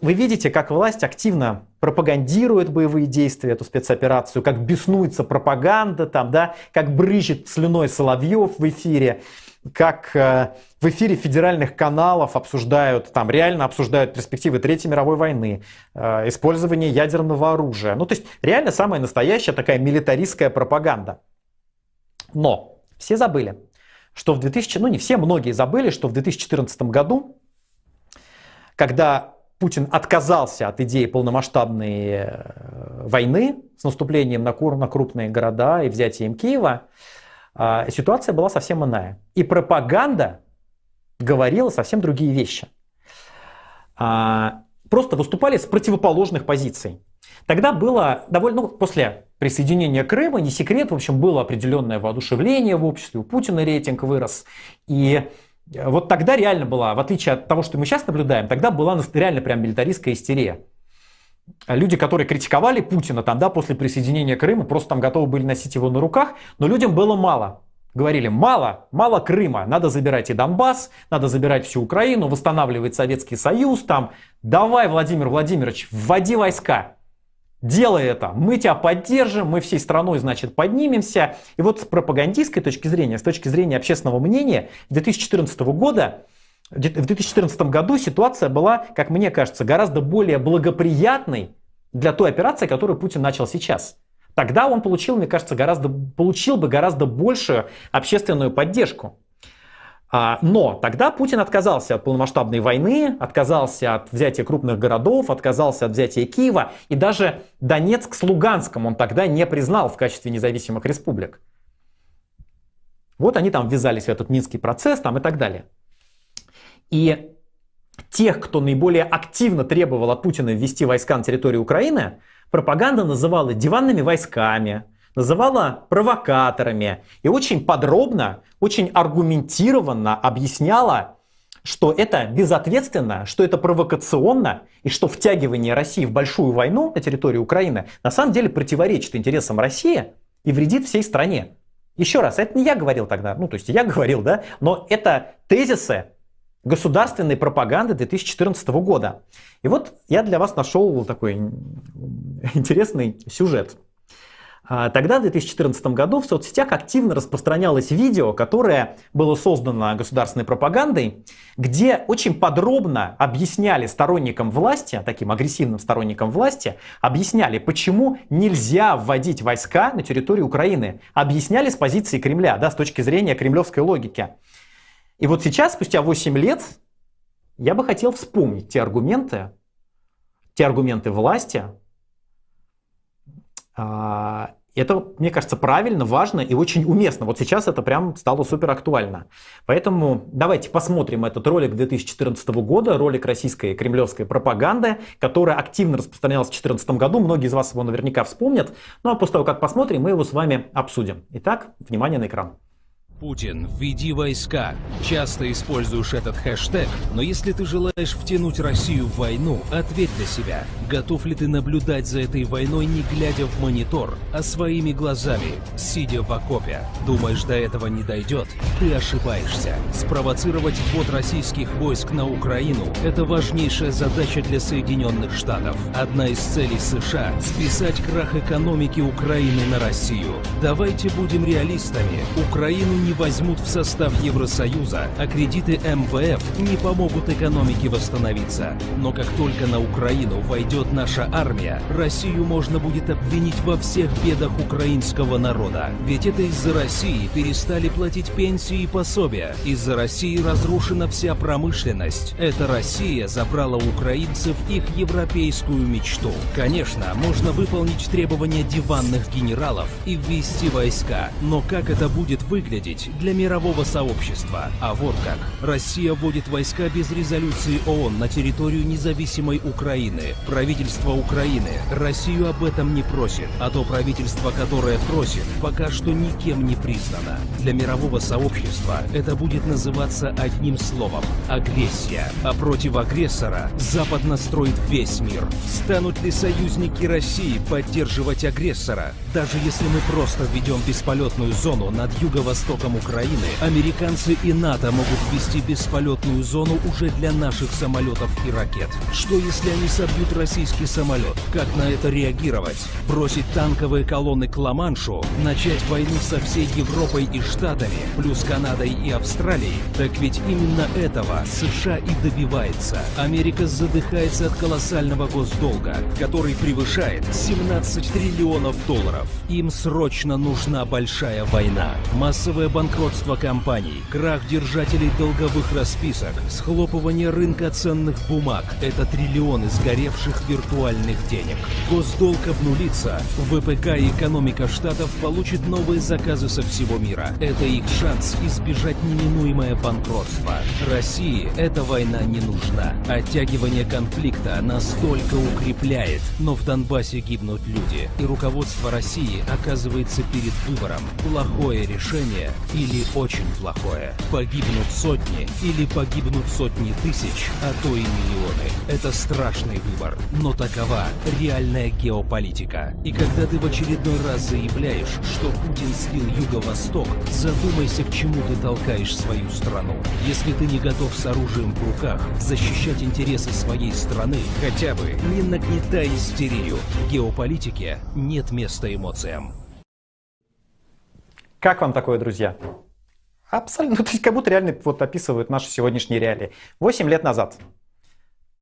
Вы видите, как власть активно пропагандирует боевые действия, эту спецоперацию, как беснуется пропаганда, там, да, как брызжет слюной Соловьев в эфире, как э, в эфире федеральных каналов обсуждают, там реально обсуждают перспективы Третьей мировой войны, э, использование ядерного оружия. Ну, то есть реально самая настоящая такая милитаристская пропаганда. Но все забыли, что в 2000, ну не все, многие забыли, что в 2014 году, когда Путин отказался от идеи полномасштабной э, войны с наступлением на, крупные города и взятием Киева, а, ситуация была совсем иная. И пропаганда говорила совсем другие вещи. А, просто выступали с противоположных позиций. Тогда было довольно, ну, после присоединения Крыма, не секрет, в общем, было определенное воодушевление в обществе, у Путина рейтинг вырос. И вот тогда реально была, в отличие от того, что мы сейчас наблюдаем, тогда была реально прям милитаристская истерия. Люди, которые критиковали Путина там, да, после присоединения Крыма, просто там готовы были носить его на руках, но людям было мало. Говорили, мало, мало Крыма, надо забирать и Донбасс, надо забирать всю Украину, восстанавливать Советский Союз, там, давай, Владимир Владимирович, вводи войска. Делай это, мы тебя поддержим, мы всей страной, значит, поднимемся. И вот с пропагандистской точки зрения, с точки зрения общественного мнения, 2014 года, в 2014 году ситуация была, как мне кажется, гораздо более благоприятной для той операции, которую Путин начал сейчас. Тогда он получил, мне кажется, гораздо, получил бы гораздо большую общественную поддержку. А, но тогда Путин отказался от полномасштабной войны, отказался от взятия крупных городов, отказался от взятия Киева. И даже Донецк с Луганском он тогда не признал в качестве независимых республик. Вот они там ввязались в этот Минский процесс там и так далее. И тех, кто наиболее активно требовал от Путина ввести войска на территорию Украины, пропаганда называла диванными войсками, называла провокаторами и очень подробно, очень аргументированно объясняла, что это безответственно, что это провокационно, и что втягивание России в большую войну на территории Украины на самом деле противоречит интересам России и вредит всей стране. Еще раз, это не я говорил тогда, ну то есть я говорил, да, но это тезисы государственной пропаганды 2014 года. И вот я для вас нашел такой интересный сюжет. А, тогда, в 2014 году, в соцсетях активно распространялось видео, которое было создано государственной пропагандой, где очень подробно объясняли сторонникам власти, таким агрессивным сторонникам власти, объясняли, почему нельзя вводить войска на территорию Украины. Объясняли с позиции Кремля, да, с точки зрения кремлевской логики. И вот сейчас, спустя 8 лет, я бы хотел вспомнить те аргументы, те аргументы власти, а, это, мне кажется, правильно, важно и очень уместно. Вот сейчас это прям стало супер актуально. Поэтому давайте посмотрим этот ролик 2014 года, ролик российской кремлевской пропаганды, которая активно распространялась в 2014 году. Многие из вас его наверняка вспомнят. Ну а после того, как посмотрим, мы его с вами обсудим. Итак, внимание на экран. Путин, введи войска. Часто используешь этот хэштег, но если ты желаешь втянуть Россию в войну, ответь для себя. Готов ли ты наблюдать за этой войной, не глядя в монитор, а своими глазами, сидя в окопе? Думаешь, до этого не дойдет? Ты ошибаешься. Спровоцировать ввод российских войск на Украину – это важнейшая задача для Соединенных Штатов. Одна из целей США – списать крах экономики Украины на Россию. Давайте будем реалистами. Украину не не возьмут в состав Евросоюза, а кредиты МВФ не помогут экономике восстановиться. Но как только на Украину войдет наша армия, Россию можно будет обвинить во всех бедах украинского народа. Ведь это из-за России перестали платить пенсии и пособия. Из-за России разрушена вся промышленность. Эта Россия забрала у украинцев их европейскую мечту. Конечно, можно выполнить требования диванных генералов и ввести войска. Но как это будет выглядеть, быть для мирового сообщества. А вот как. Россия вводит войска без резолюции ООН на территорию независимой Украины. Правительство Украины Россию об этом не просит, а то правительство, которое просит, пока что никем не признано. Для мирового сообщества это будет называться одним словом – агрессия. А против агрессора Запад настроит весь мир. Станут ли союзники России поддерживать агрессора, даже если мы просто введем бесполетную зону над юго-востоком востоком Украины американцы и НАТО могут ввести бесполетную зону уже для наших самолетов и ракет. Что если они собьют российский самолет? Как на это реагировать? Бросить танковые колонны к Ла-Маншу? Начать войну со всей Европой и Штатами, плюс Канадой и Австралией? Так ведь именно этого США и добивается. Америка задыхается от колоссального госдолга, который превышает 17 триллионов долларов. Им срочно нужна большая война. Массовое банкротство компаний, крах держателей долговых расписок, схлопывание рынка ценных бумаг – это триллионы сгоревших виртуальных денег. Госдолг обнулится, ВПК и экономика штатов получит новые заказы со всего мира. Это их шанс избежать неминуемое банкротство. России эта война не нужна. Оттягивание конфликта настолько укрепляет, но в Донбассе гибнут люди, и руководство России оказывается перед выбором плохое решение или очень плохое. Погибнут сотни или погибнут сотни тысяч, а то и миллионы. Это страшный выбор, но такова реальная геополитика. И когда ты в очередной раз заявляешь, что Путин слил Юго-Восток, задумайся, к чему ты толкаешь свою страну. Если ты не готов с оружием в руках защищать интересы своей страны, хотя бы не нагнетай истерию. В геополитике нет места эмоциям. Как вам такое, друзья? Абсолютно. То есть как будто реально вот описывают наши сегодняшние реалии. Восемь лет назад